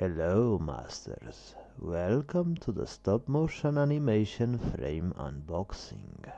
Hello masters, welcome to the stop motion animation frame unboxing.